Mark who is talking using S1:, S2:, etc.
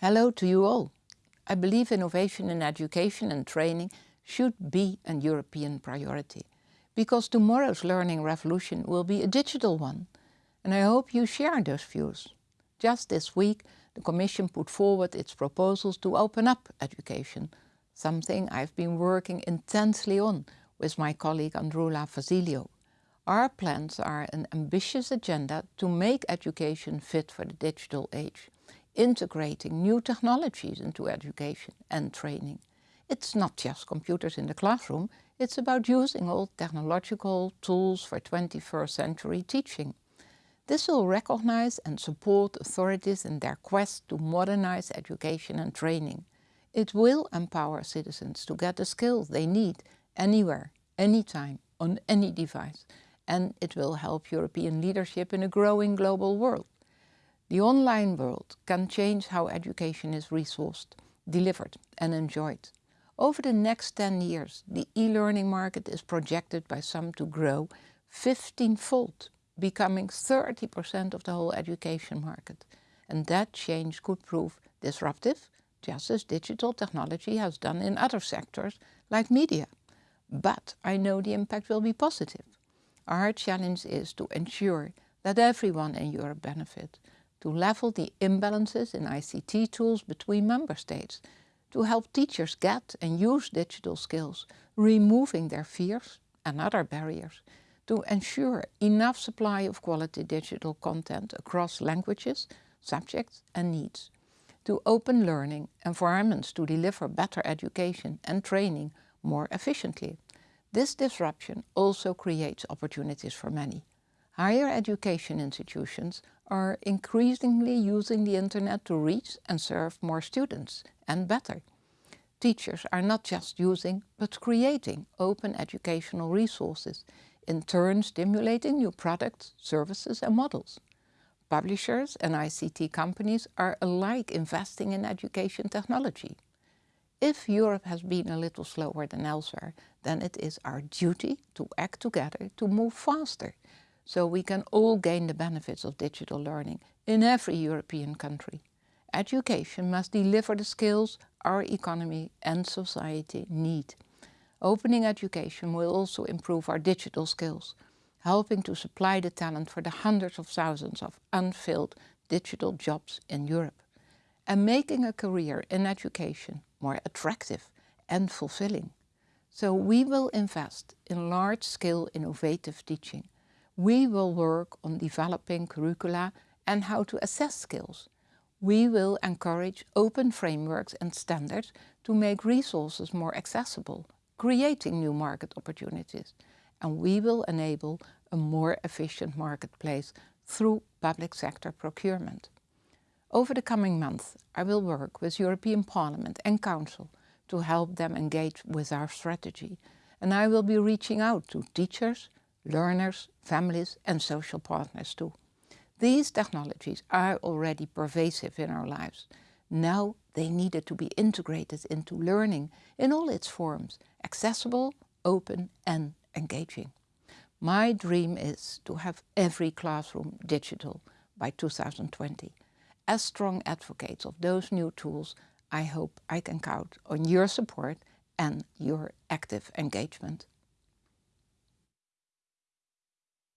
S1: Hello to you all. I believe innovation in education and training should be a European priority because tomorrow's learning revolution will be a digital one and I hope you share those views. Just this week the Commission put forward its proposals to open up education, something I've been working intensely on with my colleague Androulla Vassiliou. Our plans are an ambitious agenda to make education fit for the digital age integrating new technologies into education and training. It's not just computers in the classroom, it's about using all technological tools for 21st century teaching. This will recognize and support authorities in their quest to modernize education and training. It will empower citizens to get the skills they need anywhere, anytime, on any device. And it will help European leadership in a growing global world. The online world can change how education is resourced, delivered and enjoyed. Over the next 10 years, the e-learning market is projected by some to grow 15-fold, becoming 30% of the whole education market. And that change could prove disruptive, just as digital technology has done in other sectors like media. But I know the impact will be positive. Our challenge is to ensure that everyone in Europe benefits, to level the imbalances in ICT tools between member states, to help teachers get and use digital skills, removing their fears and other barriers, to ensure enough supply of quality digital content across languages, subjects and needs, to open learning environments to deliver better education and training more efficiently. This disruption also creates opportunities for many. Higher education institutions are increasingly using the internet to reach and serve more students and better. Teachers are not just using but creating open educational resources, in turn stimulating new products, services and models. Publishers and ICT companies are alike investing in education technology. If Europe has been a little slower than elsewhere, then it is our duty to act together to move faster so we can all gain the benefits of digital learning in every European country. Education must deliver the skills our economy and society need. Opening education will also improve our digital skills, helping to supply the talent for the hundreds of thousands of unfilled digital jobs in Europe, and making a career in education more attractive and fulfilling. So we will invest in large-scale innovative teaching, we will work on developing curricula and how to assess skills. We will encourage open frameworks and standards to make resources more accessible, creating new market opportunities. And we will enable a more efficient marketplace through public sector procurement. Over the coming months, I will work with European Parliament and Council to help them engage with our strategy. And I will be reaching out to teachers, learners, families and social partners too. These technologies are already pervasive in our lives. Now they needed to be integrated into learning in all its forms, accessible, open and engaging. My dream is to have every classroom digital by 2020. As strong advocates of those new tools, I hope I can count on your support and your active engagement.